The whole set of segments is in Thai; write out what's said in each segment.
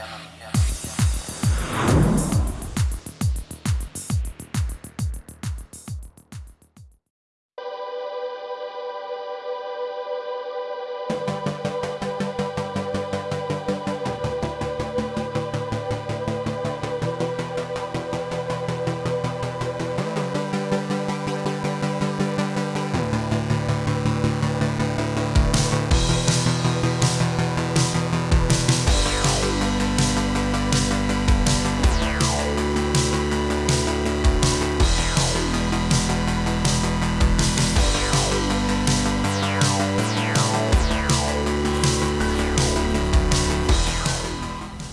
yeah, yeah.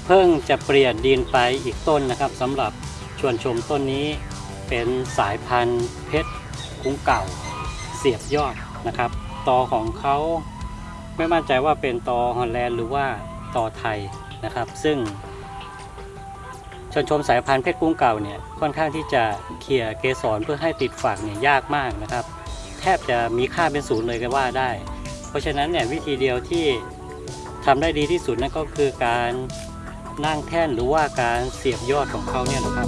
เพิ่งจะเปลี่ยนดินไปอีกต้นนะครับสำหรับชวนชมต้นนี้เป็นสายพันธุ์เพชรคุ้งเก่า เสียบยอดนะครับ ตอของเขาไม่มั่นใจว่าเป็นตอฮอลแลนด์หรือว่าตอไทยนะครับ ซึ่งชวนชมสายพันธุ์เพชรกุ้งเก่าเนี่ยค่อนข้างที่จะเขี่ยเกสรเพื่อให้ติดฝักเนี่ยยากมากนะครับ แทบจะมีค่าเป็นศูนย์เลยก็ว่าได้ เพราะฉะนั้นเนี่ยวิธีเดียวที่ทำได้ดีที่สุดนั่นก็คือการ นั่งแท่นหรือว่าการเสียบยอดของเขาเนี่ยนะครับ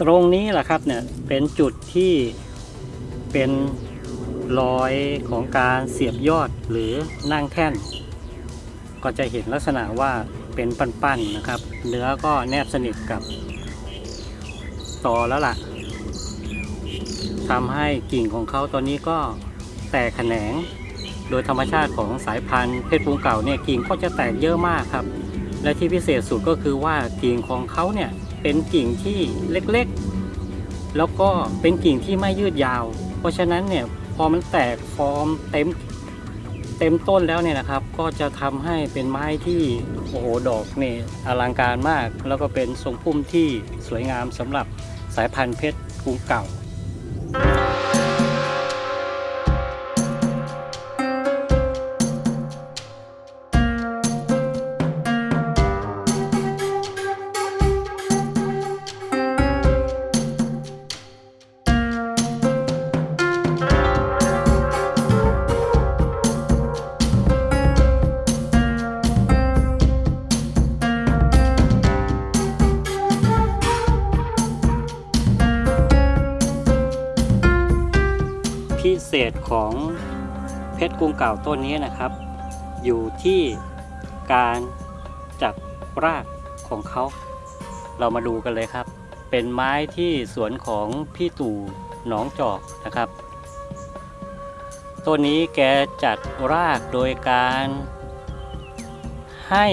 ตรงนี้แหละครับเนี่ยเป็นจุดที่เป็นรอยของการเสียบยอดหรือนั่งแท่น ก็จะเห็นลักษณะว่าเป็นปั้นๆนะครับ เนื้อก็แนบสนิทกับตอแล้วล่ะ ทำให้กิ่งของเขาตอนนี้ก็แตกแขนง โดยธรรมชาติของสายพันธุ์เพชรปูงเก่าเนี่ยกิ่งก็จะแตกเยอะมากครับ และที่พิเศษสุดก็คือว่ากิ่งของเขาเนี่ยเป็นกิ่งที่เล็กๆ แล้วก็เป็นกิ่งที่ไม่ยืดยาว เพราะฉะนั้นเนี่ยพอมันแตกฟอร์มเต็มเต็มต้นแล้วเนี่ยนะครับ ก็จะทำให้เป็นไม้ที่โอ้โหดอกเนี่อลังการมาก แล้วก็เป็นทรงพุ่มที่สวยงามสำหรับสายพันธุ์เพชรกรุงเก่า ษของเพชรกรุงเก่าต้นนี้นะครับ อยู่ที่การจับรากของเขา เรามาดูกันเลยครับ เป็นไม้ที่สวนของพี่ตู่หนองจอกนะครับต้นนี้แกจัดรากโดยการให้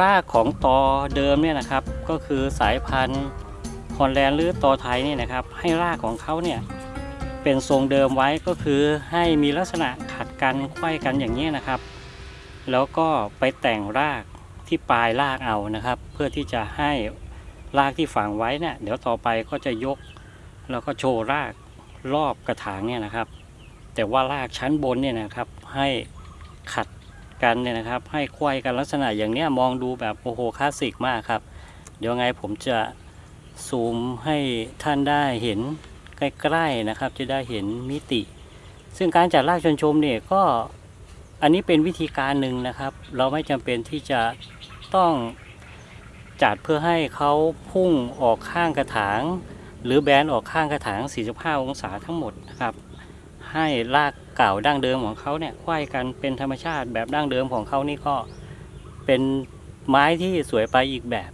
รากของตอเดิมเนี่ยนะครับ ก็คือสายพันธุ์ฮอลแลนด์หรือตอไทยนี่นะครับ ให้รากของเขาเนี่ย เป็นทรงเดิมไว้ก็คือให้มีลักษณะขัดกันไขว้กันอย่างนี้นะครับ แล้วก็ไปแต่งรากที่ปลายรากเอานะครับ เพื่อที่จะให้รากที่ฝังไว้เนี่ยเดี๋ยวต่อไปก็จะยก แล้วก็โชว์รากรอบกระถางเนี่ยนะครับ แต่ว่ารากชั้นบนเนี่ยนะครับ ให้ขัดกันเนี่ยนะครับ ให้ไขว้กันลักษณะอย่างเนี้ยมองดูแบบโอ้โหคลาสสิกมากครับ เดี๋ยวไงผมจะซูมให้ท่านได้เห็น ใกล้ๆนะครับ จะได้เห็นมิติ ซึ่งการจัดรากชนชมเนี่ยก็อันนี้เป็นวิธีการหนึ่งนะครับ เราไม่จำเป็นที่จะต้องจัดเพื่อให้เขาพุ่งออกข้างกระถาง หรือแบนออกข้างกระถาง 45 องศาทั้งหมดนะครับ ให้รากเก่าดั้งเดิมของเขาเนี่ยไขว้กันเป็นธรรมชาติแบบดั้งเดิมของเขานี่ก็เป็นไม้ที่สวยไปอีกแบบ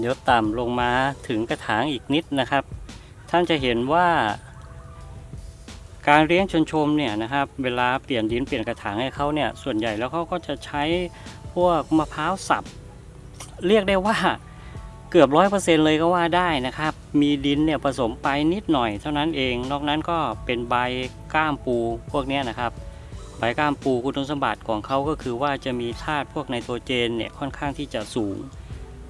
เดี๋ยวต่ำลงมาถึงกระถางอีกนิดนะครับ ท่านจะเห็นว่า การเลี้ยงชนชมเนี่ยนะครับ เวลาเปลี่ยนดินเปลี่ยนกระถางให้เขาเนี่ยส่วนใหญ่แล้วเขาก็จะใช้พวกมะพร้าวสับ เรียกได้ว่าเกือบร้อยเปอร์เซ็นเลยก็ว่าได้นะครับ มีดินเนี่ยผสมไปนิดหน่อยเท่านั้นเอง นอกนั้นก็เป็นใบก้ามปูพวกนี้นะครับ ใบก้ามปูคุณสมบัติของเขาก็คือว่าจะมีธาตุพวกไนโตรเจนเนี่ยค่อนข้างที่จะสูง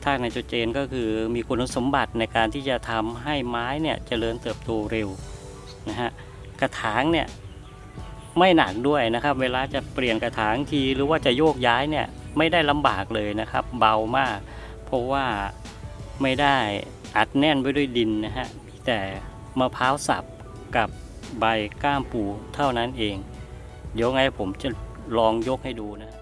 ธาตุไนโตรเจนก็คือมีคุณสมบัติในการที่จะทำให้ไม้เนี่ยเจริญเติบโตเร็วนะฮะกระถางเนี่ยไม่หนักด้วยนะครับ เวลาจะเปลี่ยนกระถางทีหรือว่าจะโยกย้ายเนี่ยไม่ได้ลำบากเลยนะครับ เบามาก เพราะว่าไม่ได้อัดแน่นไว้ด้วยดินนะฮะมีแต่มะพร้าวสับกับใบก้ามปูเท่านั้นเอง เดี๋ยวไงผมจะลองยกให้ดูนะ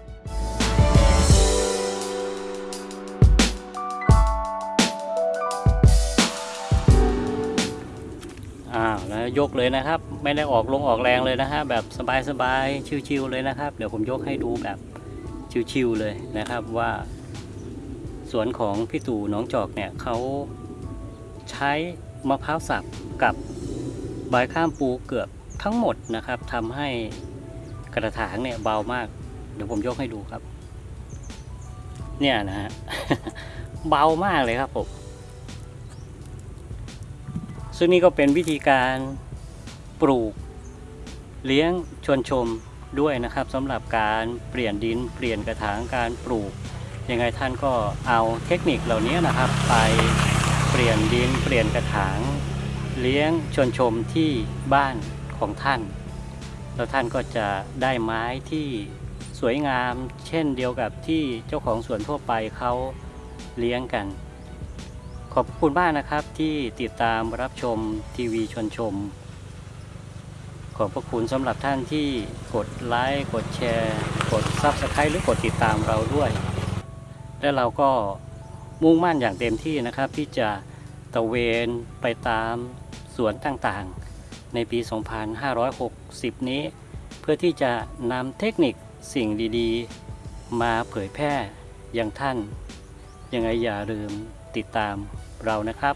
ยกเลยนะครับ ไม่ได้ออกลงออกแรงเลยนะฮะแบบสบายๆชิวๆเลยนะครับ เดี๋ยวผมยกให้ดูแบบชิวๆเลยนะครับว่าสวนของพี่ตู่น้องจอกเนี่ยเขาใช้มะพร้าวสับกับใบข้ามปูเกือบทั้งหมดนะครับทำให้กระถางเนี่ยเบามาก เดี๋ยวผมยกให้ดูครับ เนี่ยนะฮะเบามากเลยครับผม ซึ่งนี่ก็เป็นวิธีการปลูกเลี้ยงชวนชมด้วยนะครับสำหรับการเปลี่ยนดินเปลี่ยนกระถางการปลูกยังไงท่านก็เอาเทคนิคเหล่านี้นะครับ ไปเปลี่ยนดินเปลี่ยนกระถาง เลี้ยงชวนชมที่บ้านของท่าน แล้วท่านก็จะได้ไม้ที่สวยงาม เช่นเดียวกับที่เจ้าของสวนทั่วไปเขาเลี้ยงกัน อบคุณมากนะครับที่ติดตามรับชมทีวีชวนชม ขอบพระคุณสำหรับท่านที่กดไลค์กดแชร์ กด Subscribe หรือกดติดตามเราด้วย และเราก็มุ่งมั่นอย่างเต็มที่นะครับ ที่จะตะเวนไปตามสวนต่างๆ ในปี 2560 นี้ เพื่อที่จะนำเทคนิคสิ่งดีๆ มาเผยแพร่อย่างท่านยังไงอย่าลืมติดตาม เรานะครับ